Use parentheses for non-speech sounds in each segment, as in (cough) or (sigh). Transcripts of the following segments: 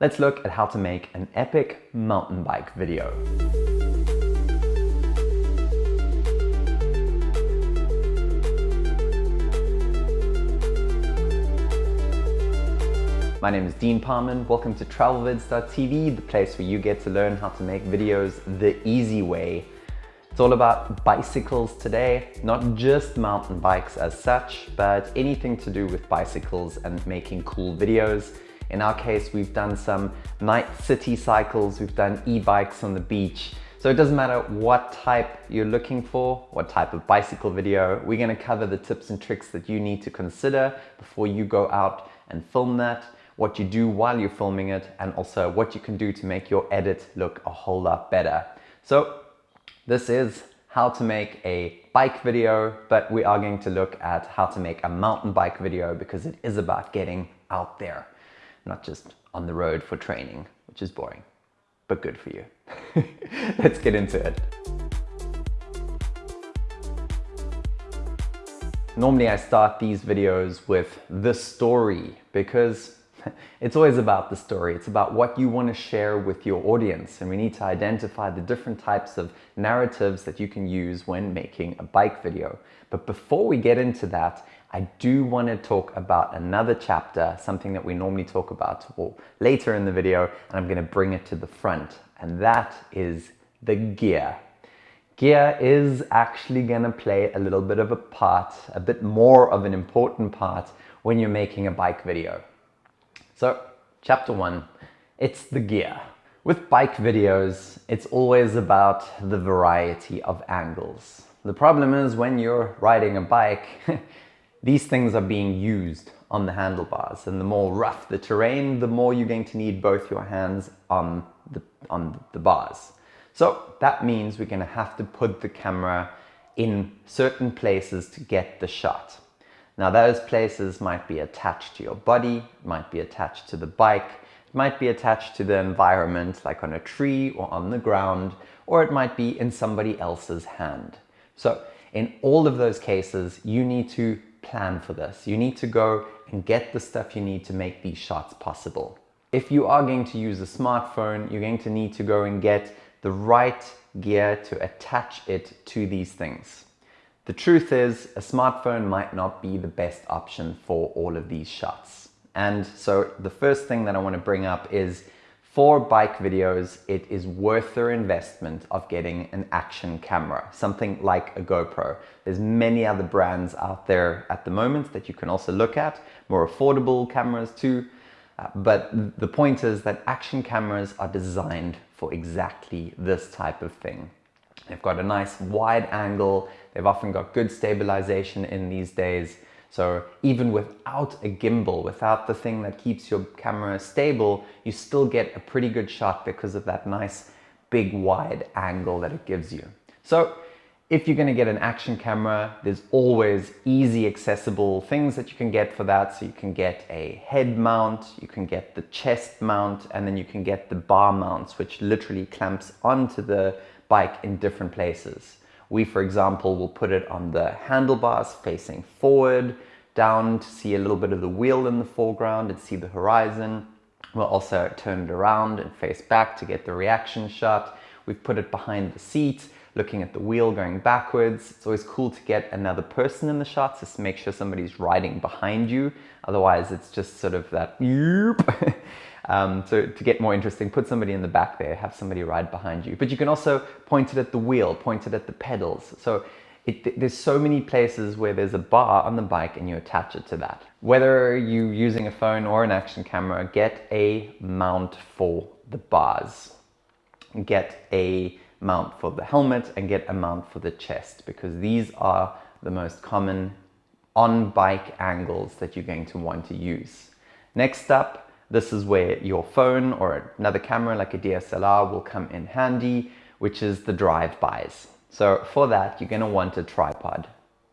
let's look at how to make an epic mountain bike video. My name is Dean Parman. Welcome to TravelVids.tv, the place where you get to learn how to make videos the easy way. It's all about bicycles today, not just mountain bikes as such, but anything to do with bicycles and making cool videos. In our case, we've done some night city cycles, we've done e-bikes on the beach. So it doesn't matter what type you're looking for, what type of bicycle video, we're gonna cover the tips and tricks that you need to consider before you go out and film that, what you do while you're filming it, and also what you can do to make your edit look a whole lot better. So this is how to make a bike video, but we are going to look at how to make a mountain bike video because it is about getting out there not just on the road for training, which is boring, but good for you. (laughs) Let's get into it. Normally I start these videos with the story because (laughs) it's always about the story. It's about what you want to share with your audience and we need to identify the different types of narratives that you can use when making a bike video. But before we get into that, I do want to talk about another chapter, something that we normally talk about later in the video, and I'm going to bring it to the front, and that is the gear. Gear is actually going to play a little bit of a part, a bit more of an important part when you're making a bike video. So, chapter one, it's the gear. With bike videos, it's always about the variety of angles. The problem is when you're riding a bike, (laughs) These things are being used on the handlebars and the more rough the terrain, the more you're going to need both your hands on the, on the bars. So that means we're going to have to put the camera in certain places to get the shot. Now those places might be attached to your body, might be attached to the bike, might be attached to the environment like on a tree or on the ground, or it might be in somebody else's hand. So in all of those cases, you need to plan for this. You need to go and get the stuff you need to make these shots possible. If you are going to use a smartphone, you're going to need to go and get the right gear to attach it to these things. The truth is a smartphone might not be the best option for all of these shots. And so the first thing that I want to bring up is for bike videos, it is worth their investment of getting an action camera, something like a GoPro. There's many other brands out there at the moment that you can also look at, more affordable cameras too. Uh, but the point is that action cameras are designed for exactly this type of thing. They've got a nice wide angle. They've often got good stabilization in these days. So even without a gimbal, without the thing that keeps your camera stable, you still get a pretty good shot because of that nice big wide angle that it gives you. So if you're gonna get an action camera, there's always easy accessible things that you can get for that. So you can get a head mount, you can get the chest mount, and then you can get the bar mounts, which literally clamps onto the bike in different places. We, for example, will put it on the handlebars facing forward, down to see a little bit of the wheel in the foreground and see the horizon. We'll also turn it around and face back to get the reaction shot. We've put it behind the seat, looking at the wheel going backwards. It's always cool to get another person in the shots just to make sure somebody's riding behind you. Otherwise, it's just sort of that (laughs) Um, so to get more interesting, put somebody in the back there, have somebody ride behind you. But you can also point it at the wheel, point it at the pedals. So it, there's so many places where there's a bar on the bike and you attach it to that. Whether you're using a phone or an action camera, get a mount for the bars. Get a mount for the helmet and get a mount for the chest because these are the most common on-bike angles that you're going to want to use. Next up, this is where your phone or another camera like a DSLR will come in handy, which is the drive-bys. So for that, you're gonna want a tripod.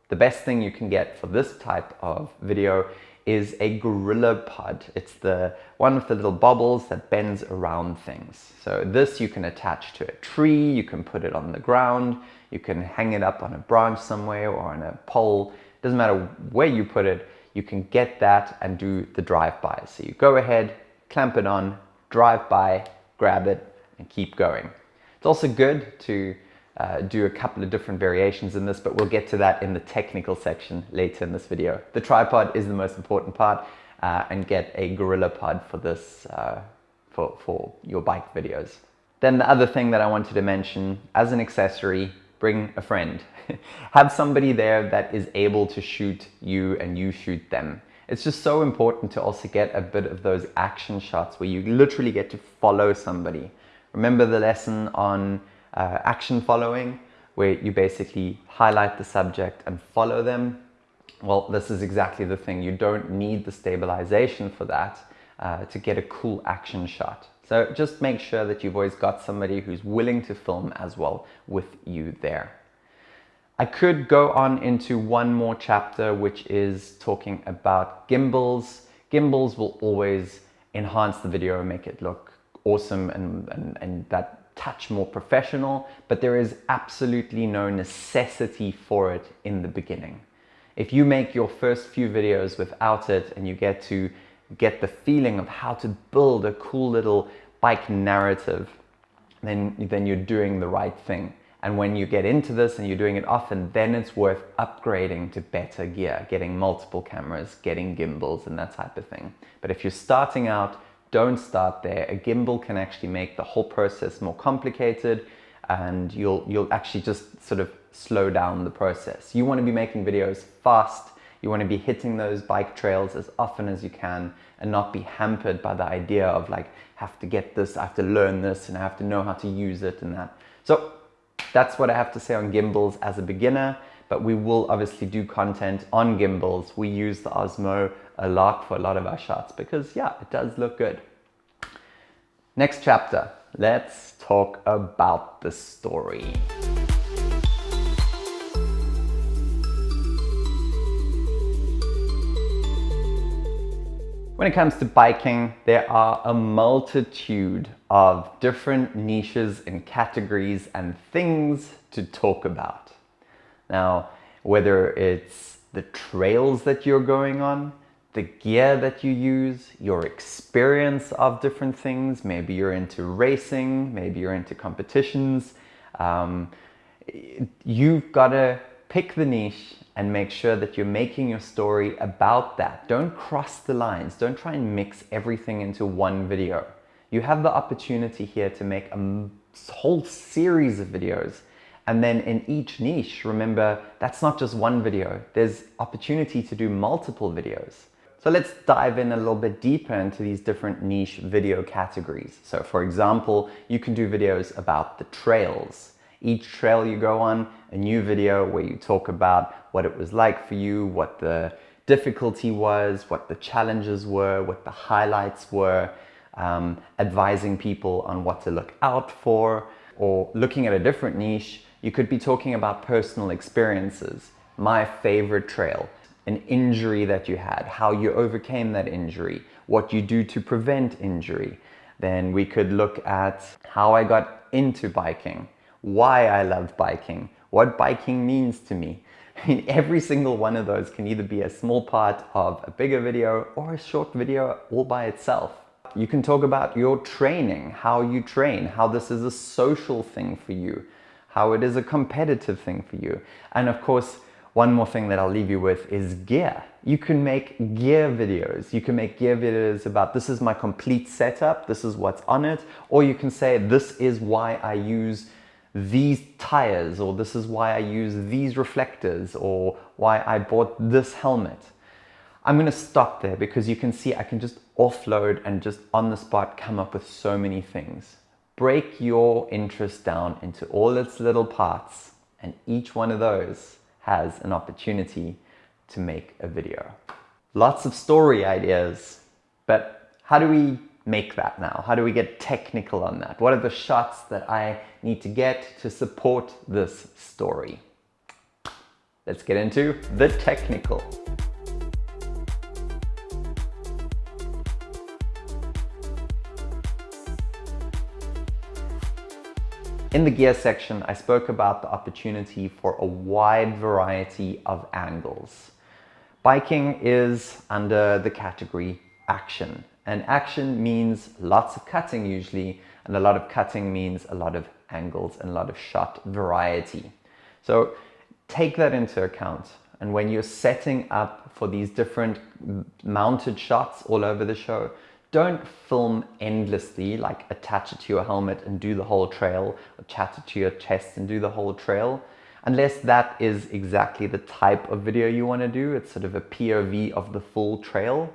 The best thing you can get for this type of video is a Gorilla Pod. It's the one with the little bubbles that bends around things. So this you can attach to a tree, you can put it on the ground, you can hang it up on a branch somewhere or on a pole. It Doesn't matter where you put it, you can get that and do the drive-by. So you go ahead, clamp it on, drive by, grab it, and keep going. It's also good to uh, do a couple of different variations in this, but we'll get to that in the technical section later in this video. The tripod is the most important part uh, and get a Gorilla Pod for this, uh, for, for your bike videos. Then the other thing that I wanted to mention as an accessory, bring a friend. (laughs) Have somebody there that is able to shoot you and you shoot them. It's just so important to also get a bit of those action shots where you literally get to follow somebody. Remember the lesson on uh, action following where you basically highlight the subject and follow them? Well, this is exactly the thing. You don't need the stabilization for that uh, to get a cool action shot. So just make sure that you've always got somebody who's willing to film as well with you there. I could go on into one more chapter, which is talking about gimbals. Gimbals will always enhance the video and make it look awesome and, and, and that touch more professional, but there is absolutely no necessity for it in the beginning. If you make your first few videos without it and you get to get the feeling of how to build a cool little bike narrative, then, then you're doing the right thing. And when you get into this and you're doing it often, then it's worth upgrading to better gear, getting multiple cameras, getting gimbals and that type of thing. But if you're starting out, don't start there. A gimbal can actually make the whole process more complicated and you'll, you'll actually just sort of slow down the process. You want to be making videos fast you want to be hitting those bike trails as often as you can and not be hampered by the idea of like, have to get this, I have to learn this, and I have to know how to use it and that. So that's what I have to say on gimbals as a beginner, but we will obviously do content on gimbals. We use the Osmo a lot for a lot of our shots because yeah, it does look good. Next chapter, let's talk about the story. When it comes to biking, there are a multitude of different niches and categories and things to talk about. Now, whether it's the trails that you're going on, the gear that you use, your experience of different things, maybe you're into racing, maybe you're into competitions, um, you've got to pick the niche and make sure that you're making your story about that. Don't cross the lines. Don't try and mix everything into one video. You have the opportunity here to make a whole series of videos. And then in each niche, remember, that's not just one video. There's opportunity to do multiple videos. So let's dive in a little bit deeper into these different niche video categories. So for example, you can do videos about the trails. Each trail you go on, a new video where you talk about what it was like for you, what the difficulty was, what the challenges were, what the highlights were, um, advising people on what to look out for, or looking at a different niche, you could be talking about personal experiences. My favorite trail, an injury that you had, how you overcame that injury, what you do to prevent injury. Then we could look at how I got into biking, why I love biking, what biking means to me, (laughs) every single one of those can either be a small part of a bigger video or a short video all by itself. You can talk about your training, how you train, how this is a social thing for you, how it is a competitive thing for you. And of course, one more thing that I'll leave you with is gear. You can make gear videos. You can make gear videos about this is my complete setup, this is what's on it, or you can say this is why I use these tires or this is why I use these reflectors or why I bought this helmet. I'm going to stop there because you can see I can just offload and just on the spot come up with so many things. Break your interest down into all its little parts and each one of those has an opportunity to make a video. Lots of story ideas, but how do we make that now? How do we get technical on that? What are the shots that I need to get to support this story? Let's get into the technical. In the gear section, I spoke about the opportunity for a wide variety of angles. Biking is under the category action And action means lots of cutting usually, and a lot of cutting means a lot of angles and a lot of shot variety. So take that into account. And when you're setting up for these different mounted shots all over the show, don't film endlessly, like attach it to your helmet and do the whole trail, or attach it to your chest and do the whole trail, unless that is exactly the type of video you want to do. It's sort of a POV of the full trail.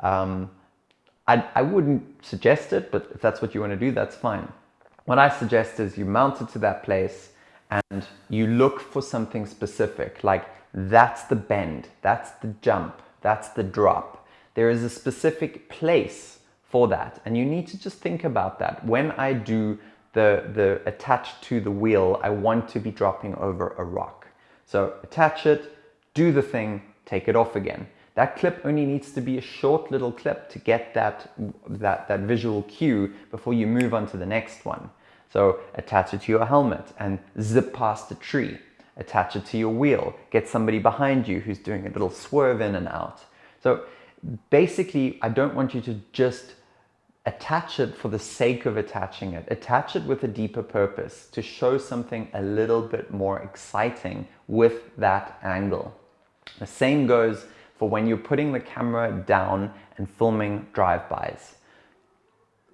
Um, I, I wouldn't suggest it, but if that's what you want to do, that's fine. What I suggest is you mount it to that place and you look for something specific, like that's the bend, that's the jump, that's the drop. There is a specific place for that. And you need to just think about that. When I do the, the attached to the wheel, I want to be dropping over a rock. So attach it, do the thing, take it off again. That clip only needs to be a short little clip to get that, that, that visual cue before you move on to the next one. So attach it to your helmet and zip past the tree. Attach it to your wheel. Get somebody behind you who's doing a little swerve in and out. So basically, I don't want you to just attach it for the sake of attaching it. Attach it with a deeper purpose to show something a little bit more exciting with that angle. The same goes for when you're putting the camera down and filming drive-bys.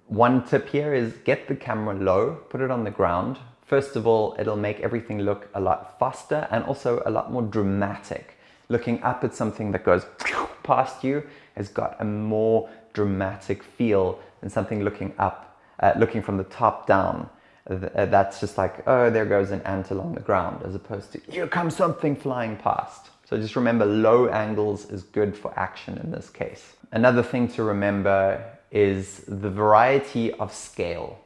One tip here is get the camera low, put it on the ground. First of all, it'll make everything look a lot faster and also a lot more dramatic. Looking up at something that goes (laughs) past you has got a more dramatic feel than something looking up, uh, looking from the top down. Uh, that's just like, oh, there goes an ant along the ground, as opposed to, here comes something flying past. So just remember low angles is good for action in this case. Another thing to remember is the variety of scale.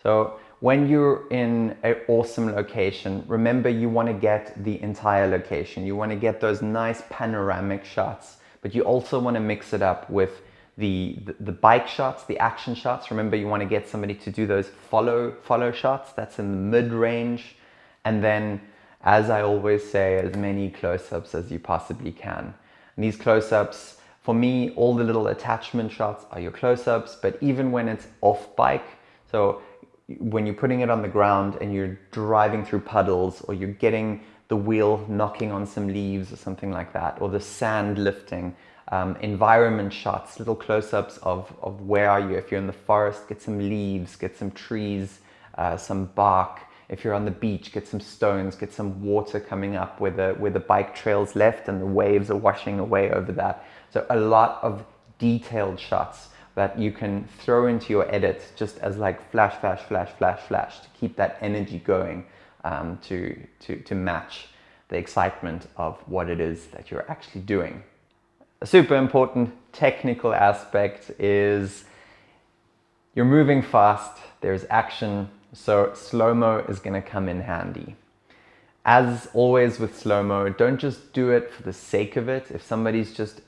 So when you're in an awesome location, remember you want to get the entire location. You want to get those nice panoramic shots, but you also want to mix it up with the, the, bike shots, the action shots. Remember you want to get somebody to do those follow, follow shots. That's in the mid-range. And then as I always say, as many close-ups as you possibly can. And these close-ups, for me, all the little attachment shots are your close-ups, but even when it's off bike, so when you're putting it on the ground and you're driving through puddles or you're getting the wheel knocking on some leaves or something like that, or the sand lifting, um, environment shots, little close-ups of, of where are you. If you're in the forest, get some leaves, get some trees, uh, some bark, if you're on the beach, get some stones, get some water coming up where the, where the bike trails left and the waves are washing away over that. So a lot of detailed shots that you can throw into your edit just as like flash, flash, flash, flash, flash to keep that energy going um, to, to, to match the excitement of what it is that you're actually doing. A super important technical aspect is you're moving fast, there's action, so slow-mo is going to come in handy. As always with slow-mo, don't just do it for the sake of it. If somebody's just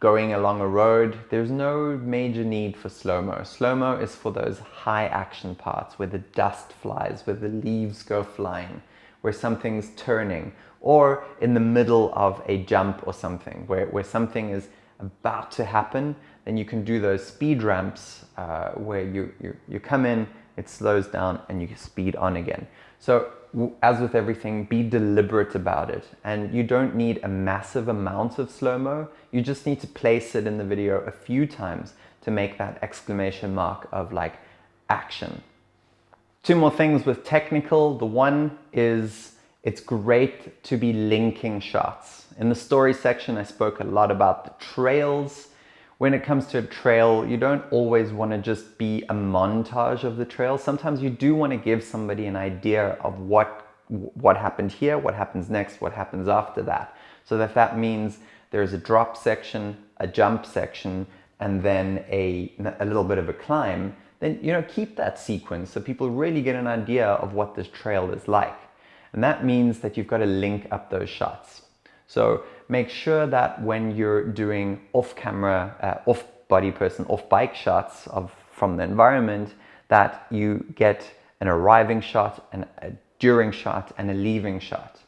going along a road, there's no major need for slow-mo. Slow-mo is for those high action parts where the dust flies, where the leaves go flying, where something's turning, or in the middle of a jump or something, where, where something is about to happen, then you can do those speed ramps uh, where you, you, you come in, it slows down and you speed on again. So as with everything, be deliberate about it. And you don't need a massive amount of slow-mo. You just need to place it in the video a few times to make that exclamation mark of like action. Two more things with technical. The one is it's great to be linking shots. In the story section, I spoke a lot about the trails when it comes to a trail, you don't always want to just be a montage of the trail. Sometimes you do want to give somebody an idea of what, what happened here, what happens next, what happens after that. So that that means there's a drop section, a jump section, and then a, a little bit of a climb, then you know keep that sequence so people really get an idea of what this trail is like. And that means that you've got to link up those shots. So make sure that when you're doing off-camera, uh, off-body person, off-bike shots of from the environment, that you get an arriving shot, and a during shot, and a leaving shot.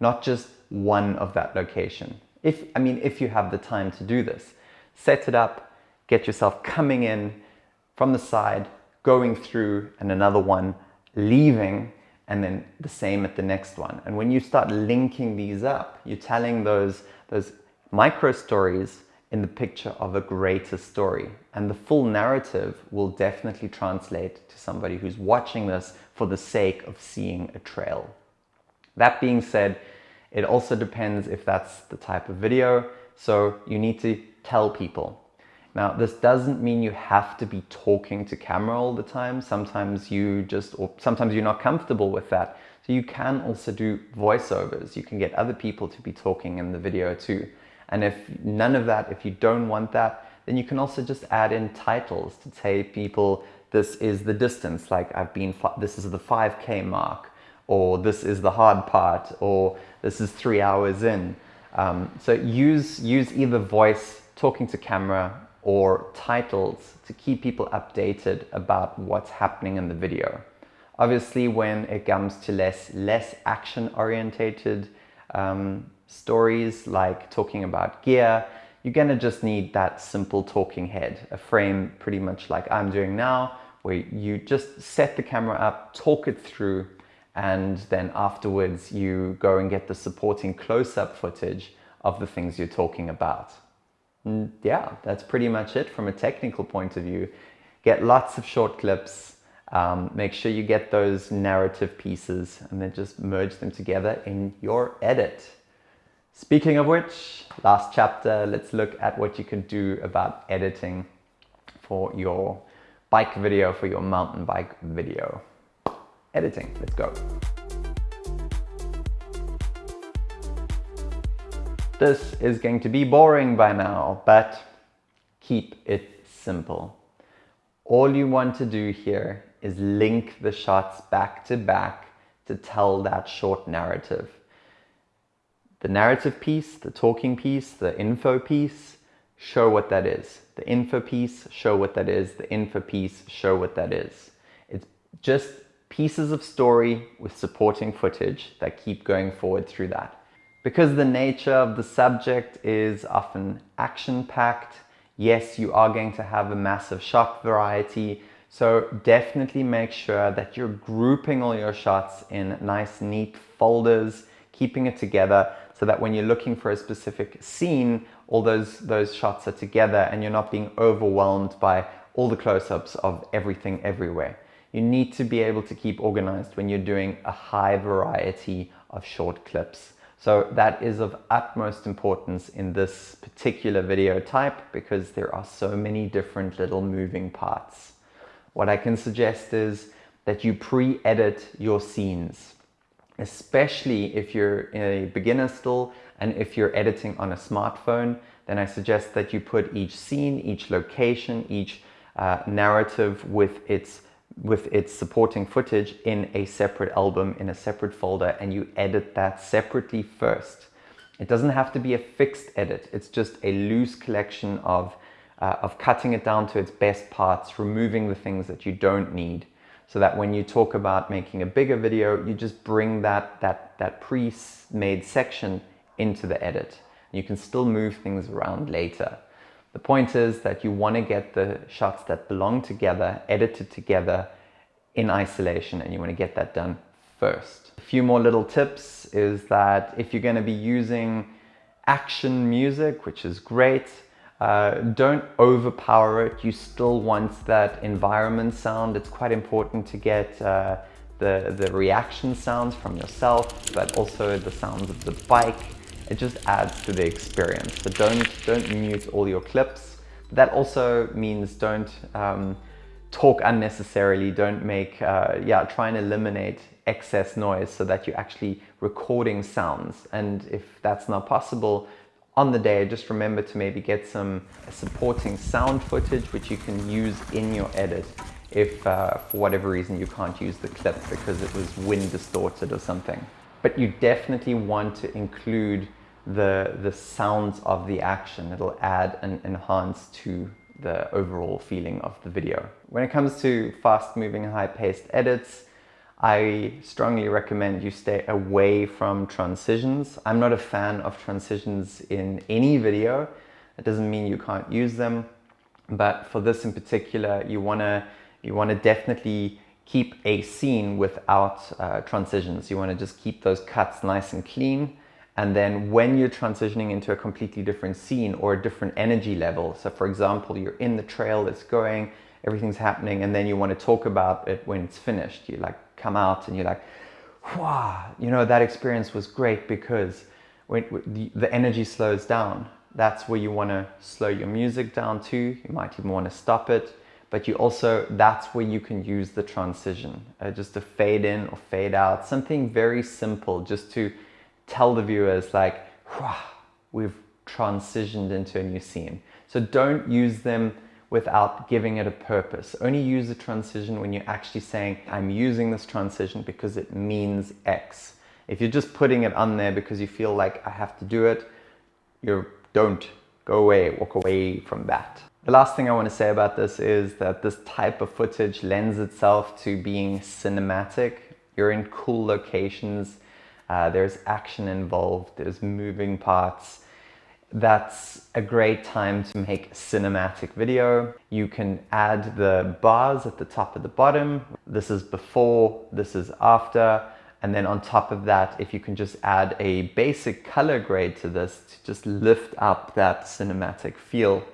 Not just one of that location. If I mean, if you have the time to do this, set it up, get yourself coming in from the side, going through and another one leaving and then the same at the next one. And when you start linking these up, you're telling those, those micro stories in the picture of a greater story. And the full narrative will definitely translate to somebody who's watching this for the sake of seeing a trail. That being said, it also depends if that's the type of video. So you need to tell people. Now, this doesn't mean you have to be talking to camera all the time. Sometimes you just, or sometimes you're not comfortable with that. So you can also do voiceovers. You can get other people to be talking in the video too. And if none of that, if you don't want that, then you can also just add in titles to say people, this is the distance, like I've been, this is the 5K mark, or this is the hard part, or this is three hours in. Um, so use, use either voice, talking to camera, or titles to keep people updated about what's happening in the video. Obviously, when it comes to less, less action-orientated um, stories like talking about gear, you're gonna just need that simple talking head, a frame pretty much like I'm doing now, where you just set the camera up, talk it through, and then afterwards you go and get the supporting close-up footage of the things you're talking about. And yeah, that's pretty much it from a technical point of view. Get lots of short clips, um, make sure you get those narrative pieces and then just merge them together in your edit. Speaking of which, last chapter, let's look at what you can do about editing for your bike video, for your mountain bike video editing. Let's go. This is going to be boring by now, but keep it simple. All you want to do here is link the shots back to back to tell that short narrative. The narrative piece, the talking piece, the info piece, show what that is. The info piece, show what that is. The info piece, show what that is. It's just pieces of story with supporting footage that keep going forward through that. Because the nature of the subject is often action-packed, yes, you are going to have a massive shot variety, so definitely make sure that you're grouping all your shots in nice, neat folders, keeping it together so that when you're looking for a specific scene, all those, those shots are together and you're not being overwhelmed by all the close-ups of everything everywhere. You need to be able to keep organized when you're doing a high variety of short clips. So that is of utmost importance in this particular video type because there are so many different little moving parts. What I can suggest is that you pre-edit your scenes, especially if you're a beginner still and if you're editing on a smartphone, then I suggest that you put each scene, each location, each uh, narrative with its with its supporting footage in a separate album, in a separate folder, and you edit that separately first. It doesn't have to be a fixed edit. It's just a loose collection of, uh, of cutting it down to its best parts, removing the things that you don't need, so that when you talk about making a bigger video, you just bring that, that, that pre-made section into the edit. You can still move things around later. The point is that you want to get the shots that belong together, edited together in isolation, and you want to get that done first. A few more little tips is that if you're going to be using action music, which is great, uh, don't overpower it. You still want that environment sound. It's quite important to get uh, the, the reaction sounds from yourself, but also the sounds of the bike it just adds to the experience. So don't, don't mute all your clips. That also means don't um, talk unnecessarily, don't make, uh, yeah, try and eliminate excess noise so that you're actually recording sounds. And if that's not possible, on the day, just remember to maybe get some supporting sound footage which you can use in your edit if uh, for whatever reason you can't use the clip because it was wind distorted or something. But you definitely want to include the, the sounds of the action. It'll add and enhance to the overall feeling of the video. When it comes to fast moving, high paced edits, I strongly recommend you stay away from transitions. I'm not a fan of transitions in any video. That doesn't mean you can't use them. But for this in particular, you wanna, you wanna definitely keep a scene without uh, transitions. You wanna just keep those cuts nice and clean. And then when you're transitioning into a completely different scene or a different energy level, so for example, you're in the trail, it's going, everything's happening, and then you want to talk about it when it's finished. You like come out and you're like, wow, you know, that experience was great because when the energy slows down. That's where you want to slow your music down to. You might even want to stop it, but you also, that's where you can use the transition, uh, just to fade in or fade out. Something very simple just to tell the viewers like, we've transitioned into a new scene. So don't use them without giving it a purpose. Only use the transition when you're actually saying, I'm using this transition because it means X. If you're just putting it on there because you feel like I have to do it, you don't go away, walk away from that. The last thing I want to say about this is that this type of footage lends itself to being cinematic. You're in cool locations, uh, there's action involved, there's moving parts, that's a great time to make cinematic video. You can add the bars at the top of the bottom. This is before, this is after. And then on top of that, if you can just add a basic color grade to this to just lift up that cinematic feel,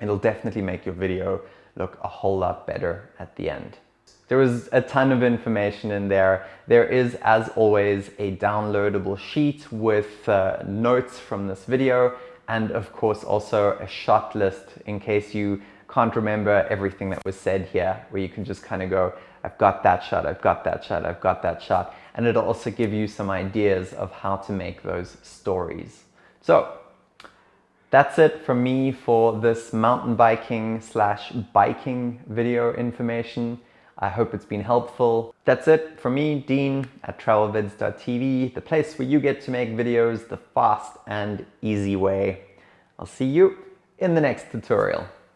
it'll definitely make your video look a whole lot better at the end. There was a ton of information in there. There is, as always, a downloadable sheet with uh, notes from this video and of course also a shot list in case you can't remember everything that was said here, where you can just kind of go, I've got that shot, I've got that shot, I've got that shot. And it'll also give you some ideas of how to make those stories. So that's it from me for this mountain biking slash biking video information. I hope it's been helpful. That's it from me, Dean at travelvids.tv, the place where you get to make videos the fast and easy way. I'll see you in the next tutorial.